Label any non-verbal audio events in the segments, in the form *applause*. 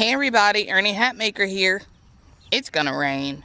Hey everybody, Ernie Hatmaker here. It's gonna rain.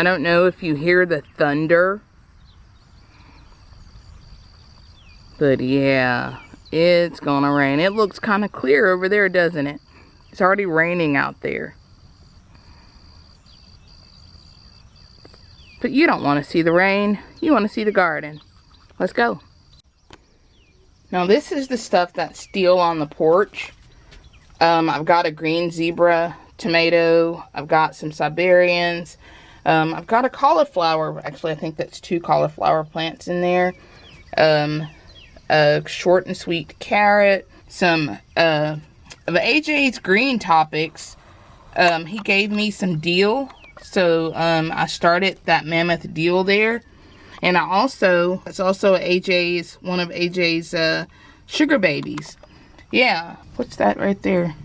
I don't know if you hear the thunder. But yeah, it's gonna rain. It looks kind of clear over there, doesn't it? It's already raining out there. But you don't want to see the rain. You want to see the garden. Let's go. Now this is the stuff that's still on the porch. Um, I've got a green zebra tomato. I've got some Siberians. Um, I've got a cauliflower. Actually, I think that's two cauliflower plants in there. Um, a short and sweet carrot. Some uh, of AJ's green topics. Um, he gave me some dill. So um, I started that mammoth dill there. And I also, it's also AJ's, one of AJ's uh, sugar babies. Yeah, what's that right there?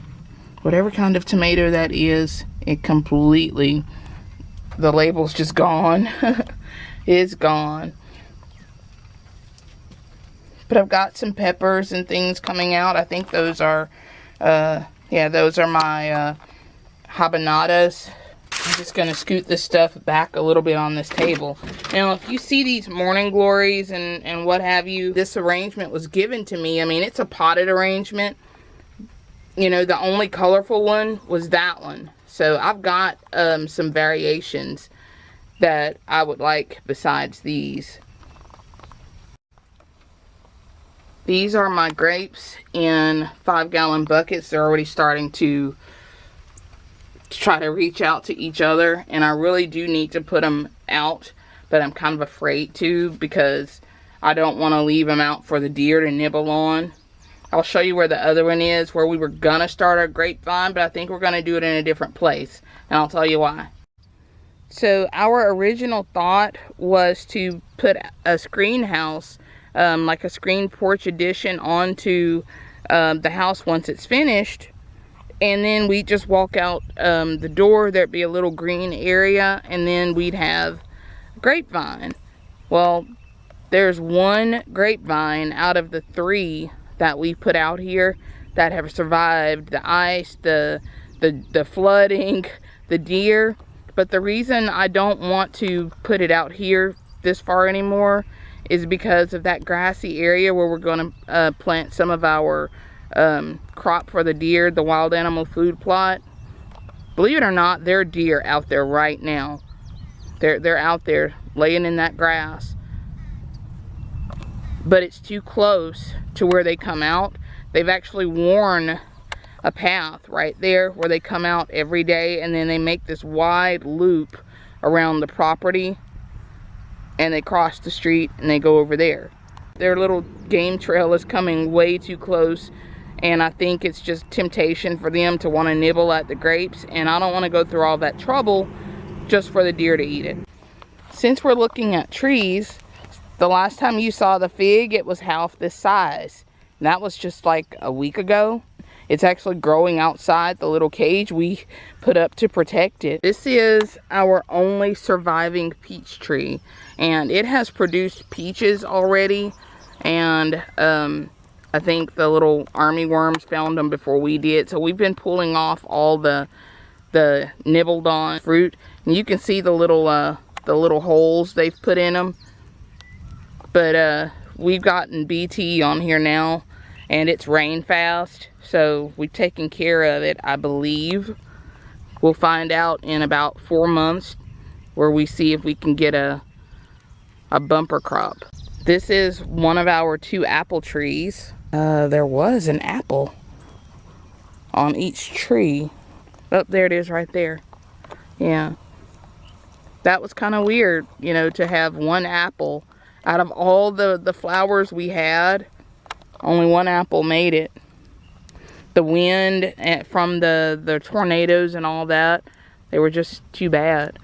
Whatever kind of tomato that is, it completely the label's just gone. *laughs* it's gone. But I've got some peppers and things coming out. I think those are, uh, yeah, those are my uh, habanadas. I'm just going to scoot this stuff back a little bit on this table. Now, if you see these morning glories and, and what have you, this arrangement was given to me. I mean, it's a potted arrangement. You know, the only colorful one was that one. So I've got um, some variations that I would like besides these. These are my grapes in five gallon buckets. They're already starting to try to reach out to each other and I really do need to put them out but I'm kind of afraid to because I don't want to leave them out for the deer to nibble on. I'll show you where the other one is, where we were going to start our grapevine, but I think we're going to do it in a different place. And I'll tell you why. So our original thought was to put a screen house, um, like a screen porch addition onto um, the house once it's finished. And then we just walk out um, the door, there'd be a little green area, and then we'd have grapevine. Well, there's one grapevine out of the three that we put out here that have survived the ice, the, the, the flooding, *laughs* the deer. But the reason I don't want to put it out here this far anymore is because of that grassy area where we're going to uh, plant some of our um, crop for the deer, the wild animal food plot. Believe it or not, there are deer out there right now. They're, they're out there laying in that grass but it's too close to where they come out. They've actually worn a path right there where they come out every day and then they make this wide loop around the property and they cross the street and they go over there. Their little game trail is coming way too close and I think it's just temptation for them to want to nibble at the grapes and I don't want to go through all that trouble just for the deer to eat it. Since we're looking at trees, the last time you saw the fig, it was half this size. And that was just like a week ago. It's actually growing outside the little cage we put up to protect it. This is our only surviving peach tree. And it has produced peaches already. And um, I think the little army worms found them before we did. So we've been pulling off all the the nibbled on fruit. And you can see the little uh, the little holes they've put in them but uh, we've gotten BT on here now and it's rain fast. So we've taken care of it, I believe. We'll find out in about four months where we see if we can get a, a bumper crop. This is one of our two apple trees. Uh, there was an apple on each tree. Oh, there it is right there. Yeah. That was kind of weird, you know, to have one apple Out of all the, the flowers we had, only one apple made it. The wind from the, the tornadoes and all that, they were just too bad.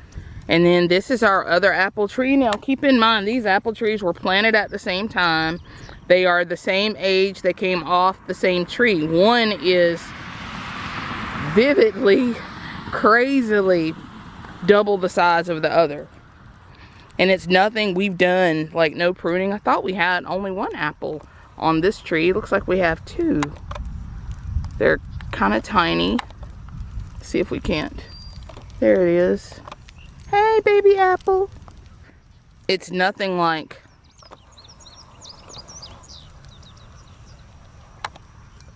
And then this is our other apple tree. Now keep in mind, these apple trees were planted at the same time. They are the same age. They came off the same tree. One is vividly, crazily double the size of the other. And it's nothing we've done, like no pruning. I thought we had only one apple on this tree. Looks like we have two. They're kind of tiny. see if we can't. There it is. Hey, baby apple. It's nothing like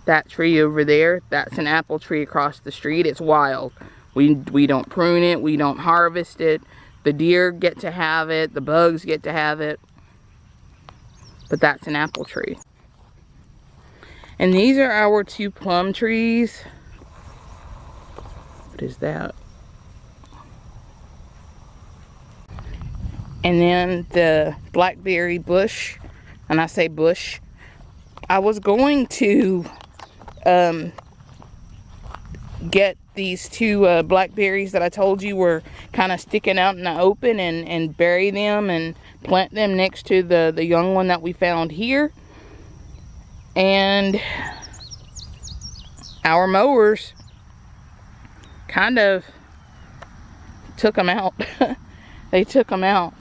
that tree over there. That's an apple tree across the street. It's wild. We, we don't prune it. We don't harvest it. The deer get to have it. The bugs get to have it. But that's an apple tree. And these are our two plum trees. What is that? And then the blackberry bush. And I say bush. I was going to um, get these two uh, blackberries that I told you were kind of sticking out in the open and, and bury them and plant them next to the, the young one that we found here. And our mowers kind of took them out. *laughs* they took them out.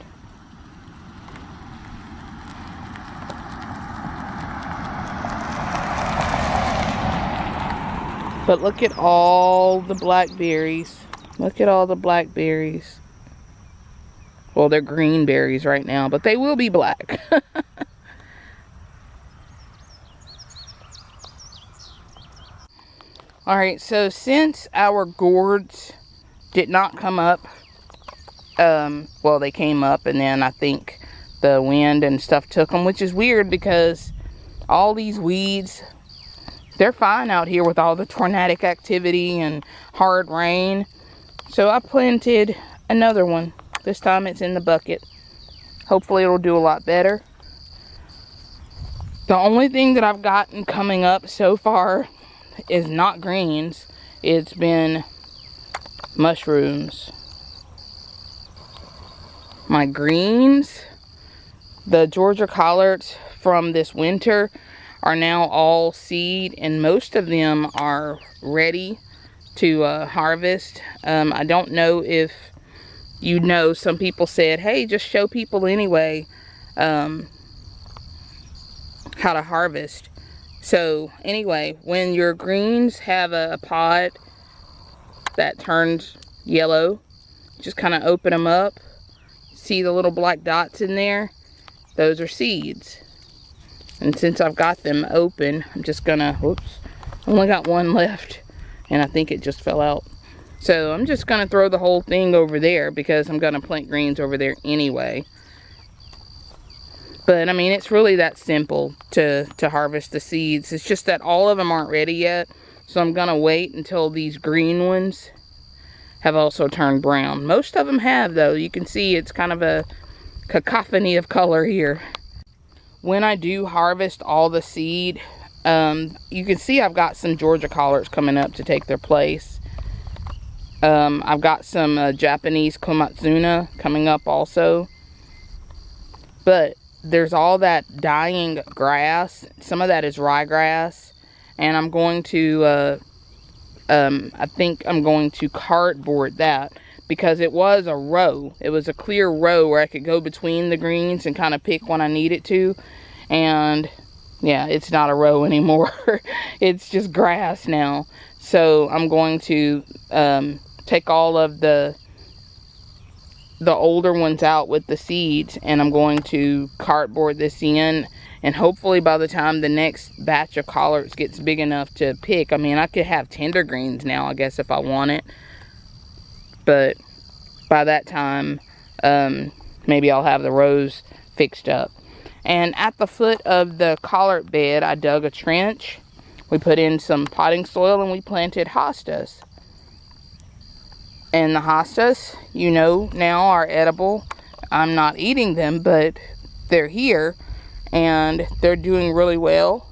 But look at all the blackberries. Look at all the blackberries. Well, they're green berries right now, but they will be black. *laughs* Alright, so since our gourds did not come up, um, well, they came up and then I think the wind and stuff took them, which is weird because all these weeds they're fine out here with all the tornadic activity and hard rain. So I planted another one. This time it's in the bucket. Hopefully it'll do a lot better. The only thing that I've gotten coming up so far is not greens. It's been mushrooms. My greens, the Georgia collards from this winter, are now all seed and most of them are ready to uh, harvest. Um, I don't know if you know, some people said, hey, just show people anyway um, how to harvest. So anyway, when your greens have a, a pod that turns yellow, just kind of open them up. See the little black dots in there? Those are seeds. And since I've got them open, I'm just gonna, whoops, I only got one *laughs* left. And I think it just fell out. So I'm just gonna throw the whole thing over there because I'm gonna plant greens over there anyway. But I mean, it's really that simple to, to harvest the seeds. It's just that all of them aren't ready yet. So I'm gonna wait until these green ones have also turned brown. Most of them have though. You can see it's kind of a cacophony of color here when I do harvest all the seed, um, you can see I've got some Georgia collards coming up to take their place. Um, I've got some uh, Japanese Komatsuna coming up also. But there's all that dying grass. Some of that is ryegrass. And I'm going to, uh, um, I think I'm going to cardboard that because it was a row. It was a clear row where I could go between the greens and kind of pick when I needed to. And yeah, it's not a row *laughs* anymore. it's just grass now. So I'm going to um, take all of the the older ones out with the seeds and I'm going to cardboard this in and hopefully by the time the next batch of collards gets big enough to pick I mean I could have tender greens now I guess if I want it but by that time, um, maybe I'll have the rows fixed up. And at the foot of the collard bed, I dug a trench. We put in some potting soil and we planted hostas. And the hostas, you know now, are edible. I'm not eating them, but they're here and they're doing really well.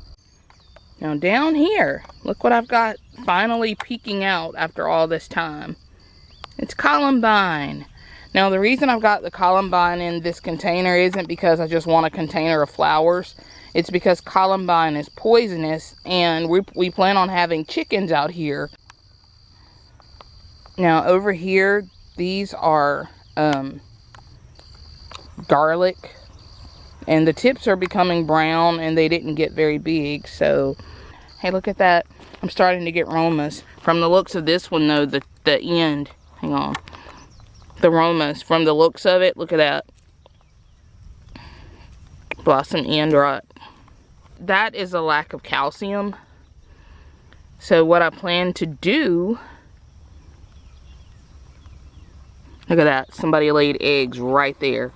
Now down here, look what I've got finally peeking out after all this time. It's columbine. Now the reason I've got the columbine in this container isn't because I just want a container of flowers. It's because columbine is poisonous and we, we plan on having chickens out here. Now over here, these are um, garlic and the tips are becoming brown and they didn't get very big. So, hey, look at that. I'm starting to get romas. From the looks of this one though, the, the end, hang on. The romas, from the looks of it, look at that. Blossom end rot that is a lack of calcium. So what I plan to do, look at that, somebody laid eggs right there.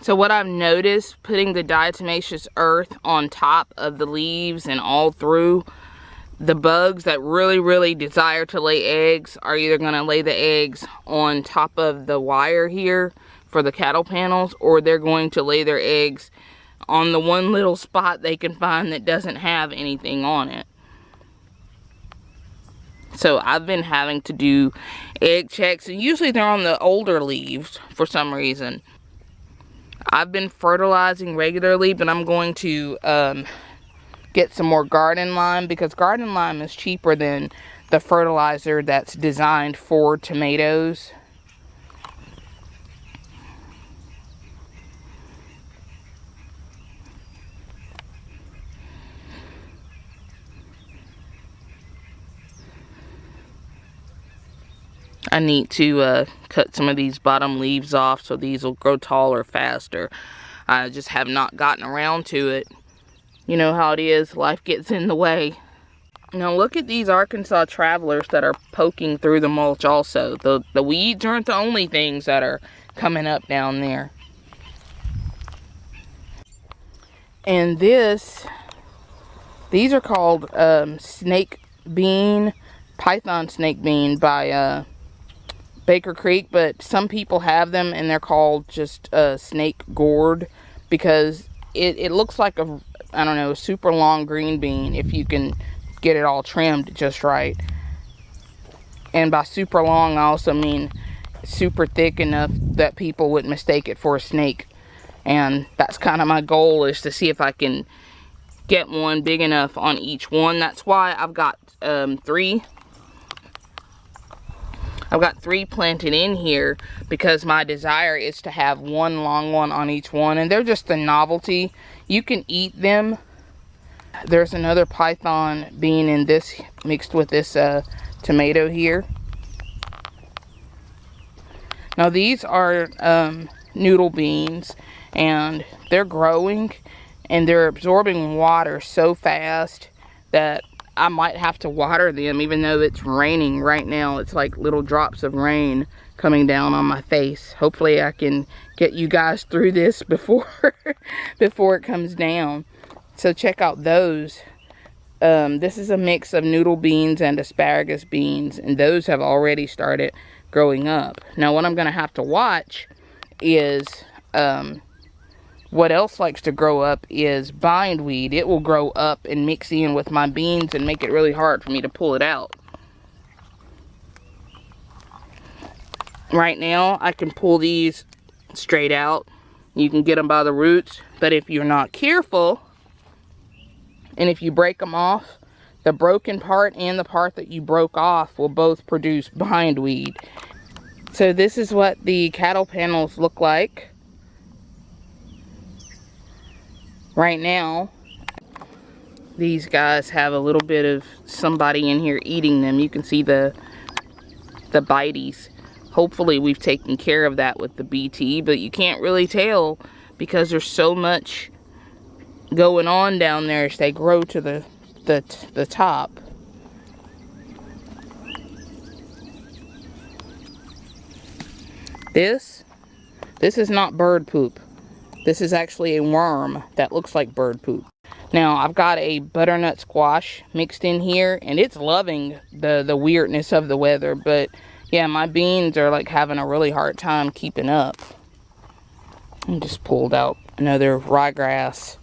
So what I've noticed, putting the diatomaceous earth on top of the leaves and all through, the bugs that really, really desire to lay eggs are either going to lay the eggs on top of the wire here for the cattle panels or they're going to lay their eggs on the one little spot they can find that doesn't have anything on it. So I've been having to do egg checks and usually they're on the older leaves for some reason. I've been fertilizing regularly but I'm going to um, get some more garden lime because garden lime is cheaper than the fertilizer that's designed for tomatoes. I need to uh, cut some of these bottom leaves off so these will grow taller faster. I just have not gotten around to it. You know how it is, life gets in the way. Now look at these Arkansas travelers that are poking through the mulch also. The, the weeds aren't the only things that are coming up down there. And this, these are called um, snake bean, python snake bean by uh, Baker Creek, but some people have them and they're called just a snake gourd because it, it looks like a, I don't know, super long green bean if you can get it all trimmed just right. And by super long, I also mean super thick enough that people would mistake it for a snake. And that's kind of my goal is to see if I can get one big enough on each one. That's why I've got um, three I've got three planted in here because my desire is to have one long one on each one. And they're just a novelty. You can eat them. There's another python bean in this mixed with this uh, tomato here. Now these are um, noodle beans and they're growing and they're absorbing water so fast that I might have to water them even though it's raining right now. It's like little drops of rain coming down on my face. Hopefully I can get you guys through this before *laughs* before it comes down. So check out those. Um, this is a mix of noodle beans and asparagus beans and those have already started growing up. Now what I'm going to have to watch is um, what else likes to grow up is bindweed. It will grow up and mix in with my beans and make it really hard for me to pull it out. Right now, I can pull these straight out. You can get them by the roots. But if you're not careful, and if you break them off, the broken part and the part that you broke off will both produce bindweed. So this is what the cattle panels look like. right now these guys have a little bit of somebody in here eating them you can see the the bites hopefully we've taken care of that with the bt but you can't really tell because there's so much going on down there as they grow to the the, the top this this is not bird poop this is actually a worm that looks like bird poop. Now, I've got a butternut squash mixed in here, and it's loving the, the weirdness of the weather, but Yeah, my beans are like having a really hard time keeping up. I just pulled out another ryegrass.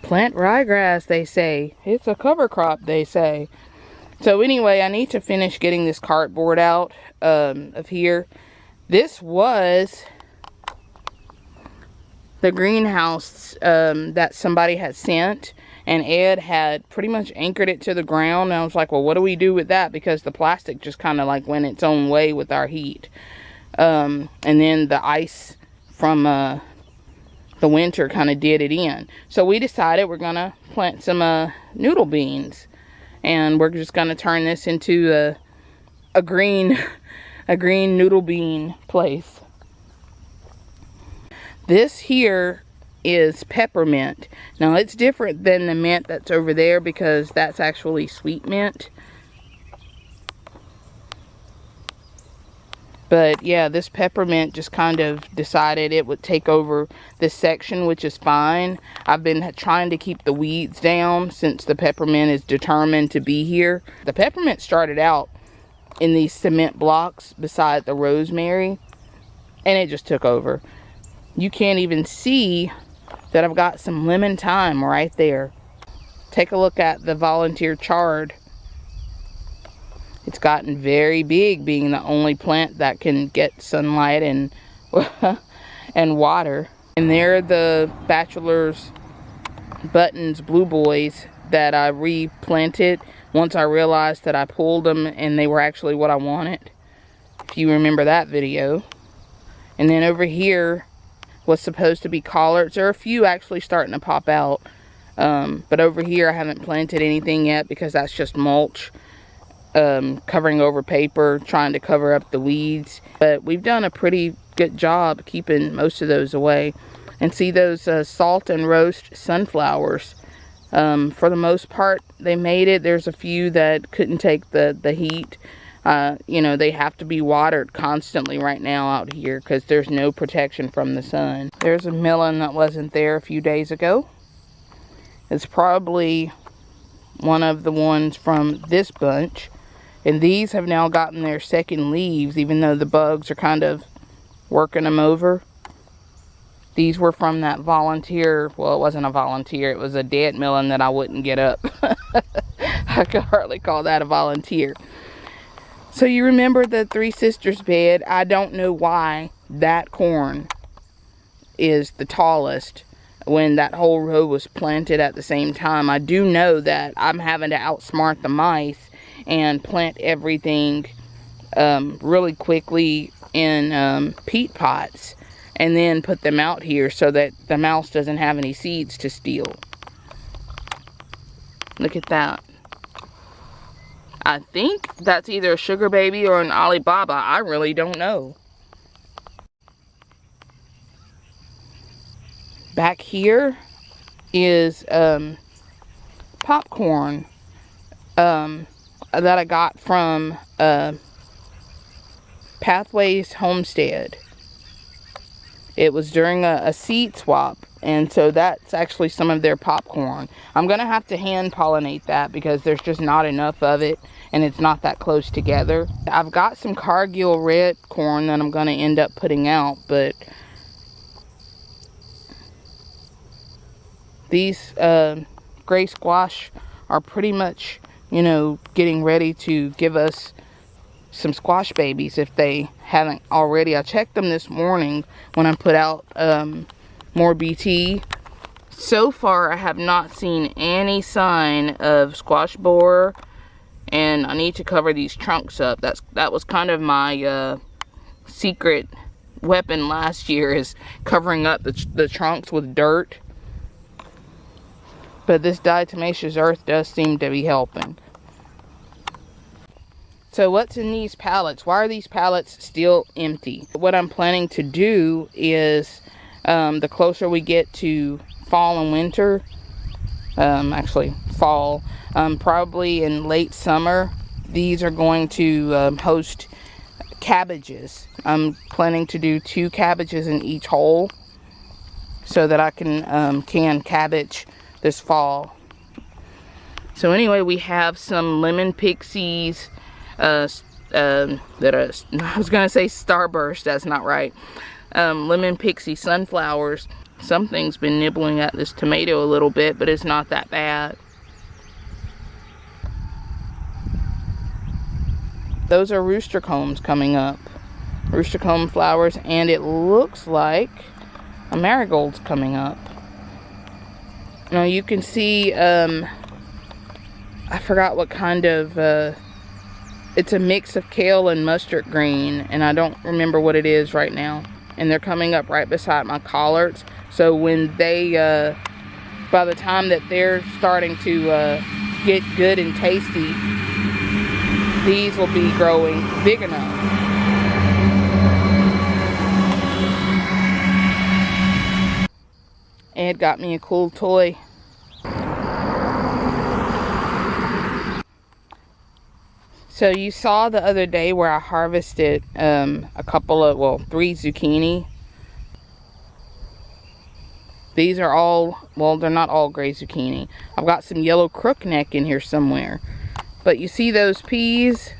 Plant ryegrass, they say. It's a cover crop, they say. So anyway, I need to finish getting this cardboard out um, of here. This was the greenhouse um, that somebody had sent and Ed had pretty much anchored it to the ground. And I was like well what do we do with that? Because the plastic just kind of like went its own way with our heat. Um, and then the ice from uh, the winter kind of did it in. So we decided we're gonna plant some uh, noodle beans. And we're just gonna turn this into a, a green *laughs* a green noodle bean place. This here is peppermint. Now it's different than the mint that's over there because that's actually sweet mint. But yeah, this peppermint just kind of decided it would take over this section, which is fine. I've been trying to keep the weeds down since the peppermint is determined to be here. The peppermint started out in these cement blocks beside the rosemary and it just took over you can't even see that I've got some lemon thyme right there. Take a look at the volunteer chard. It's gotten very big being the only plant that can get sunlight and *laughs* and water. And there are the bachelor's buttons blue boys that I replanted once I realized that I pulled them and they were actually what I wanted. If you remember that video. And then over here was supposed to be collards. There are a few actually starting to pop out. Um, but over here I haven't planted anything yet because that's just mulch. Um, covering over paper, trying to cover up the weeds. But we've done a pretty good job keeping most of those away. And see those uh, salt and roast sunflowers. Um, for the most part, they made it. There's a few that couldn't take the, the heat. Uh, you know, they have to be watered constantly right now out here because there's no protection from the sun. There's a melon that wasn't there a few days ago. It's probably one of the ones from this bunch. And these have now gotten their second leaves, even though the bugs are kind of working them over. These were from that volunteer, well, it wasn't a volunteer, it was a dead melon that I wouldn't get up. *laughs* I could hardly call that a volunteer. So you remember the Three Sisters bed. I don't know why that corn is the tallest when that whole row was planted at the same time. I do know that I'm having to outsmart the mice and plant everything um, really quickly in um, peat pots and then put them out here so that the mouse doesn't have any seeds to steal. Look at that. I think that's either a sugar baby or an Alibaba. I really don't know. Back here is um, popcorn um, that I got from uh, Pathways Homestead. It was during a, a seed swap and so that's actually some of their popcorn. I'm to have to hand pollinate that because there's just not enough of it and it's not that close together. I've got some Cargill red corn that I'm to end up putting out, but these uh, gray squash are pretty much, you know, getting ready to give us some squash babies if they haven't already. I checked them this morning when I put out um, more BT. So far, I have not seen any sign of squash borer and I need to cover these trunks up. That's That was kind of my uh, secret weapon last year is covering up the, the trunks with dirt. But this diatomaceous earth does seem to be helping. So what's in these pallets? Why are these pallets still empty? What I'm planning to do is um, the closer we get to fall and winter, um, actually fall, um, probably in late summer, these are going to um, host cabbages. I'm planning to do two cabbages in each hole so that I can um, can cabbage this fall. So anyway, we have some lemon pixies, uh, um, that are, *laughs* I was gonna say starburst, that's not right. Um, lemon pixie sunflowers. Something's been nibbling at this tomato a little bit, but it's not that bad. Those are rooster combs coming up. Rooster comb flowers, and it looks like a marigold's coming up. Now you can see, um, I forgot what kind of, uh, it's a mix of kale and mustard green, and I don't remember what it is right now. And they're coming up right beside my collards. So when they, uh, by the time that they're starting to uh, get good and tasty, these will be growing big enough. Ed got me a cool toy. So you saw the other day where I harvested um, a couple of, well, three zucchini. These are all, well, they're not all gray zucchini. I've got some yellow crookneck in here somewhere. But you see those peas?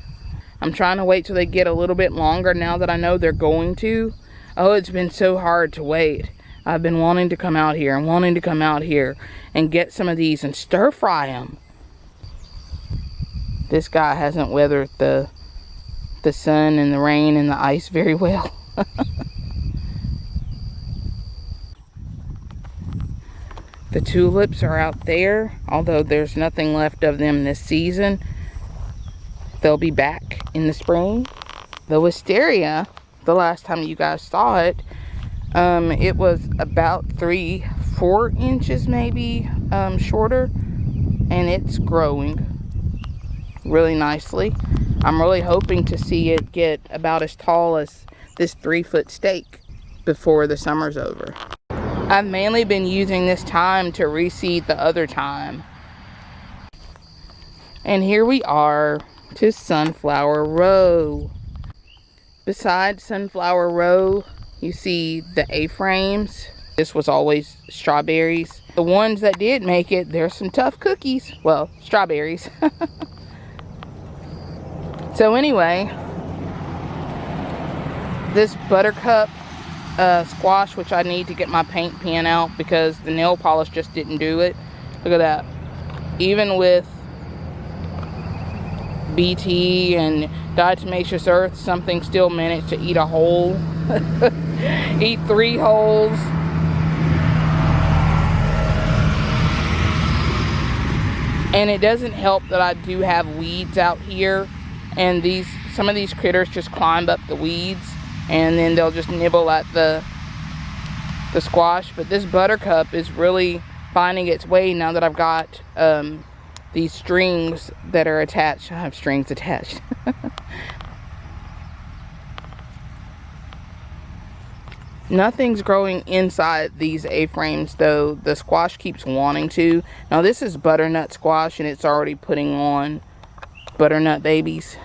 I'm trying to wait till they get a little bit longer now that I know they're going to. Oh, it's been so hard to wait. I've been wanting to come out here and wanting to come out here and get some of these and stir fry them this guy hasn't weathered the the sun and the rain and the ice very well. *laughs* the tulips are out there, although there's nothing left of them this season. They'll be back in the spring. The wisteria, the last time you guys saw it, um, it was about three, four inches maybe um, shorter, and it's growing really nicely. I'm really hoping to see it get about as tall as this three foot stake before the summer's over. I've mainly been using this time to reseed the other time. And here we are to Sunflower Row. Beside Sunflower Row, you see the A-frames. This was always strawberries. The ones that did make it, there's some tough cookies. Well, strawberries. *laughs* So anyway, this buttercup uh, squash, which I need to get my paint pen out because the nail polish just didn't do it. Look at that. Even with BT and diatomaceous earth, something still managed to eat a hole. *laughs* eat three holes. And it doesn't help that I do have weeds out here and these some of these critters just climb up the weeds and then they'll just nibble at the the squash but this buttercup is really finding its way now that I've got um, these strings that are attached I have strings attached *laughs* Nothing's growing inside these A-frames though. The squash keeps wanting to. Now this is butternut squash and it's already putting on butternut babies.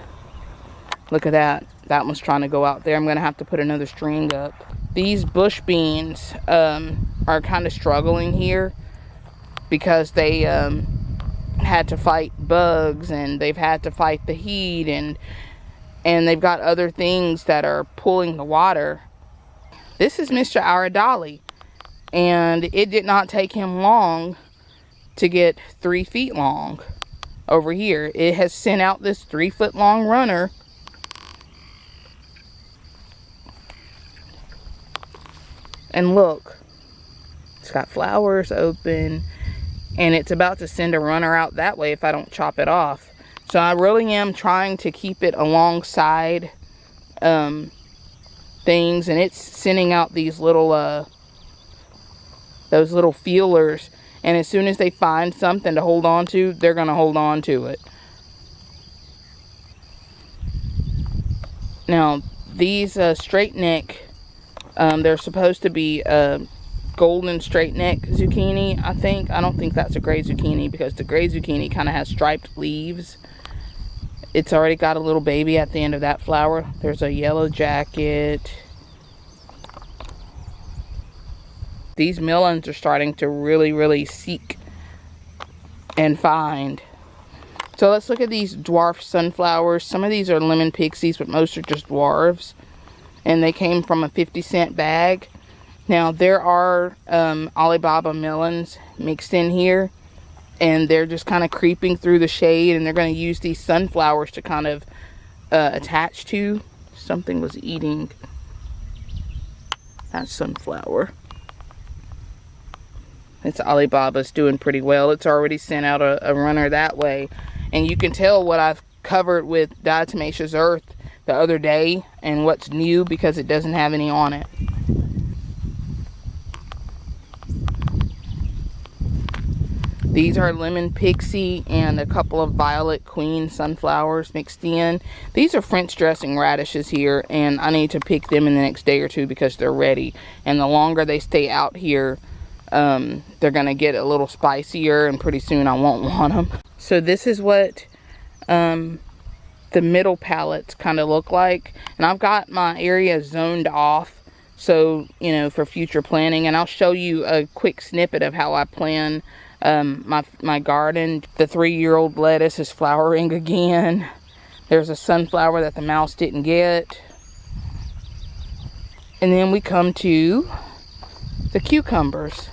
Look at that. That one's trying to go out there. I'm going to have to put another string up. These bush beans um, are kind of struggling here because they um, had to fight bugs and they've had to fight the heat and and they've got other things that are pulling the water. This is Mr. Aradali and it did not take him long to get three feet long over here. It has sent out this three foot long runner And look, it's got flowers open and it's about to send a runner out that way if I don't chop it off. So I really am trying to keep it alongside um, things and it's sending out these little, uh, those little feelers. And as soon as they find something to hold on to, they're going to hold on to it. Now, these uh, straight neck um, they're supposed to be a golden straight neck zucchini, I think. I don't think that's a gray zucchini because the gray zucchini kind of has striped leaves. It's already got a little baby at the end of that flower. There's a yellow jacket. These melons are starting to really, really seek and find So let's look at these dwarf sunflowers. Some of these are lemon pixies, but most are just dwarves. And they came from a 50 cent bag. Now there are um, Alibaba melons mixed in here. And they're just kind of creeping through the shade. And they're going to use these sunflowers to kind of uh, attach to. Something was eating that sunflower. It's Alibaba's doing pretty well. It's already sent out a, a runner that way. And you can tell what I've covered with diatomaceous earth the other day and what's new because it doesn't have any on it. These are lemon pixie and a couple of violet queen sunflowers mixed in. These are French dressing radishes here and I need to pick them in the next day or two because they're ready. And the longer they stay out here, um, they're to get a little spicier and pretty soon I won't *laughs* want them. So this is what um, the middle pallets kind of look like. And I've got my area zoned off so, you know, for future planning. And I'll show you a quick snippet of how I plan um, my, my garden. The three-year-old lettuce is flowering *laughs* again. There's a sunflower that the mouse didn't get. And then we come to the cucumbers.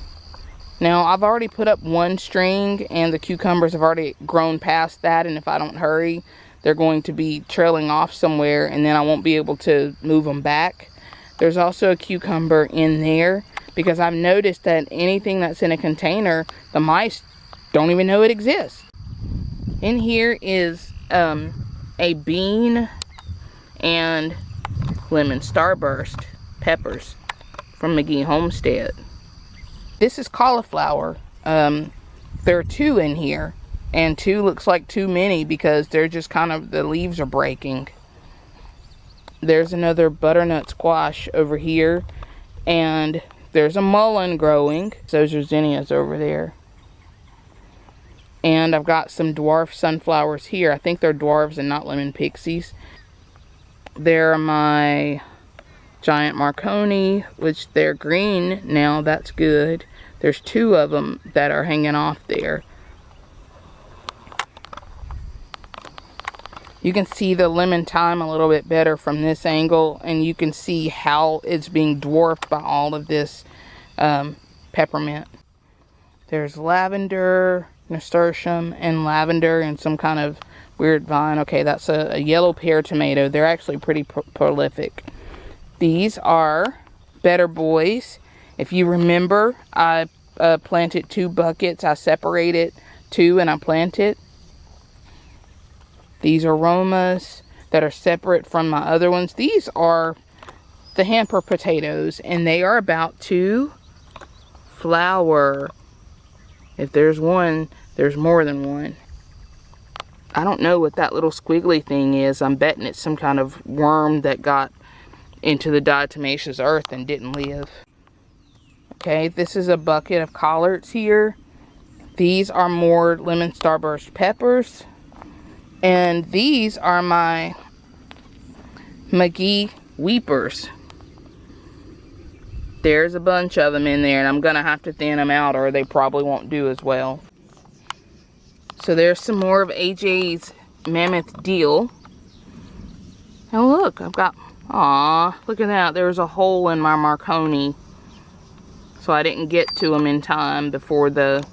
Now, I've already put up one string and the cucumbers have already grown past that. And if I don't hurry, they're going to be trailing off somewhere and then I won't be able to move them back. There's also a cucumber in there because I've noticed that anything that's in a container, the mice don't even know it exists. In here is um, a bean and lemon starburst peppers from McGee Homestead. This is cauliflower. Um, there are two in here. And two looks like too many because they're just kind of, the leaves are breaking. There's another butternut squash over here. And there's a mullein growing. Those are zinnias over there. And I've got some dwarf sunflowers here. I think they're dwarves and not lemon pixies. There are my giant Marconi, which they're green now. That's good. There's two of them that are hanging off there. You can see the lemon thyme a little bit better from this angle and you can see how it's being dwarfed by all of this um, peppermint. There's lavender, nasturtium, and lavender and some kind of weird vine. Okay, that's a, a yellow pear tomato. They're actually pretty pro prolific. These are Better Boys. If you remember, I uh, planted two buckets. I separated two and I planted. These romas that are separate from my other ones. These are the hamper potatoes and they are about to flower. If there's one, there's more than one. I don't know what that little squiggly thing is. I'm betting it's some kind of worm that got into the diatomaceous earth and didn't live. Okay, this is a bucket of collards here. These are more lemon starburst peppers. And these are my McGee weepers. There's a bunch of them in there and I'm going to have to thin them out or they probably won't do as well. So there's some more of AJ's Mammoth Dill. And look, I've got Aw, look at that. There's a hole in my Marconi. So I didn't get to them in time before the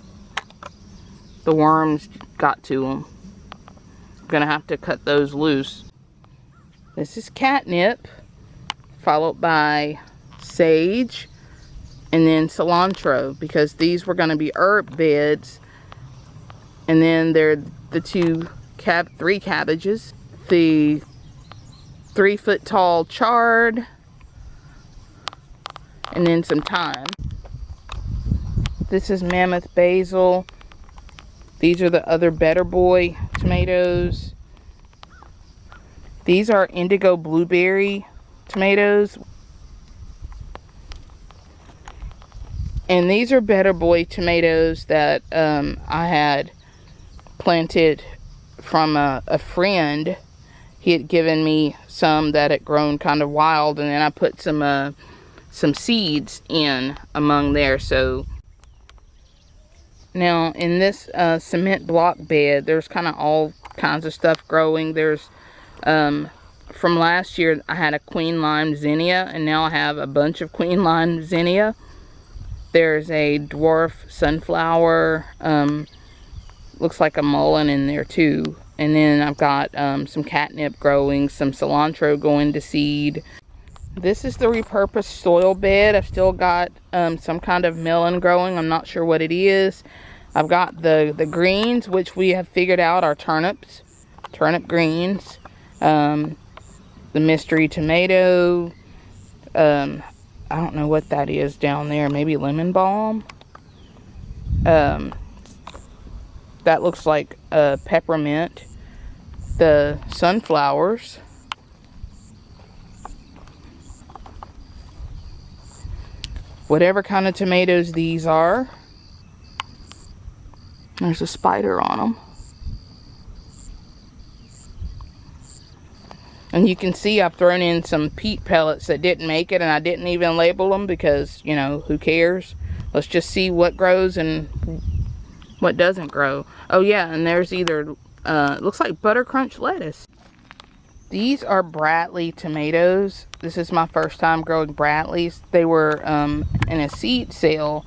the worms got to them. I'm going to have to cut those loose. This is catnip, followed by sage, and then cilantro, because these were going to be herb beds. And then there are the two, cab, three cabbages, the three foot tall chard and then some thyme. This is mammoth basil. These are the other Better Boy tomatoes. These are indigo blueberry tomatoes. And these are Better Boy tomatoes that um, I had planted from a, a friend. He had given me some that had grown kind of wild and then I put some uh, some seeds in among there so Now, in this uh, cement block bed, there's kind of all kinds of stuff growing. There's, um, from last year, I had a queen lime zinnia, and now I have a bunch of queen lime zinnia. There's a dwarf sunflower, um, looks like a mullein in there too. And then I've got um, some catnip growing, some cilantro going to seed. This is the repurposed soil bed. I've still got um, some kind of melon growing. I'm not sure what it is. I've got the, the greens, which we have figured out are turnips. Turnip greens. Um, the mystery tomato. Um, I don't know what that is down there. Maybe lemon balm. Um, that looks like a peppermint. The sunflowers. whatever kind of tomatoes these are. There's a spider on them. And you can see I've thrown in some peat pellets that didn't make it and I didn't even label them because, you know, who cares? Let's just see what grows and what doesn't grow. Oh yeah, and there's either, uh, looks like butter crunch lettuce. These are Bradley tomatoes. This is my first time growing Bradleys. They were um, in a seed sale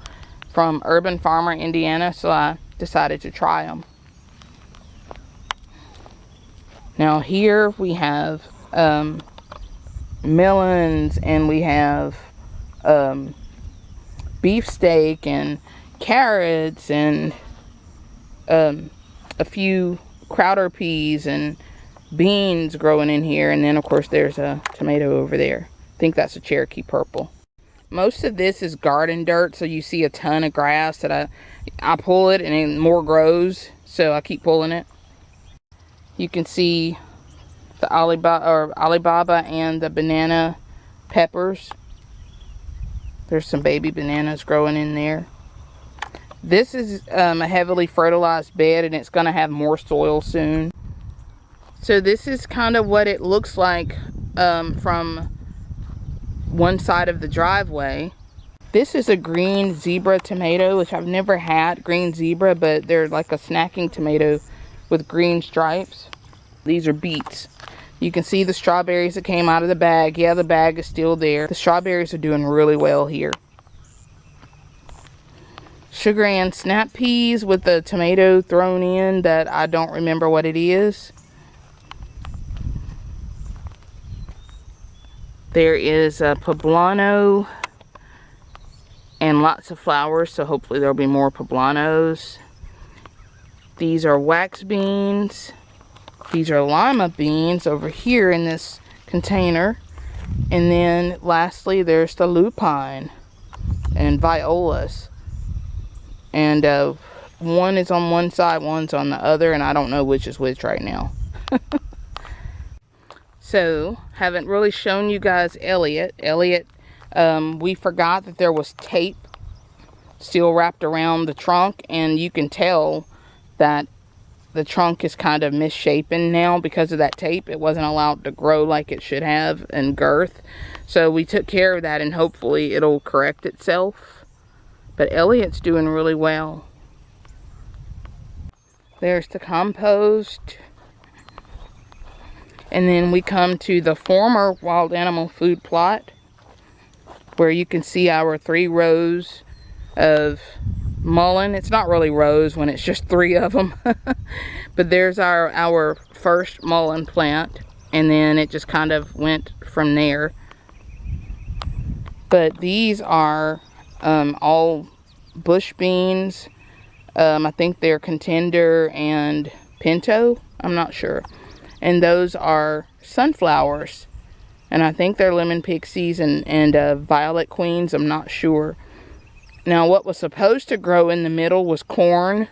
from Urban Farmer, Indiana, so I decided to try them. Now here we have um, melons and we have um, beefsteak and carrots and um, a few Crowder peas and beans growing in here. And then, of course, there's a tomato over there. I think that's a Cherokee Purple. Most of this is garden dirt, so you see a ton of grass that I, I pull it and then more grows, so I keep pulling it. You can see the Alibaba, or Alibaba and the banana peppers. There's some baby bananas growing in there. This is um, a heavily fertilized bed and it's going to have more soil soon. So this is kind of what it looks like um, from one side of the driveway. This is a green zebra tomato, which I've never had green zebra, but they're like a snacking tomato with green stripes. These are beets. You can see the strawberries that came out of the bag. Yeah, the bag is still there. The strawberries are doing really well here. Sugar and snap peas with the tomato thrown in that I don't remember what it is. There is a poblano and lots of flowers, so hopefully there'll be more poblanos. These are wax beans. These are lima beans over here in this container. And then lastly, there's the lupine and violas. And uh, one is on one side, one's on the other, and I don't know which is which right now. *laughs* So, haven't really shown you guys Elliot. Elliot, um, we forgot that there was tape still wrapped around the trunk. And you can tell that the trunk is kind of misshapen now because of that tape. It wasn't allowed to grow like it should have in girth. So we took care of that and hopefully it'll correct itself. But Elliot's doing really well. There's the compost. And then we come to the former wild animal food plot where you can see our three rows of mullein. It's not really rows when it's just three of them. *laughs* but there's our, our first mullein plant. And then it just kind of went from there. But these are um, all bush beans. Um, I think they're contender and pinto. I'm not sure and those are sunflowers. And I think they're lemon pixies and, and uh, violet queens I'm not sure. Now what was supposed to grow in the middle was corn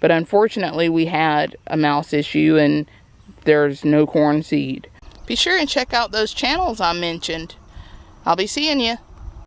but unfortunately we had a mouse issue and there's no corn seed. Be sure and check out those channels I mentioned. I'll be seeing you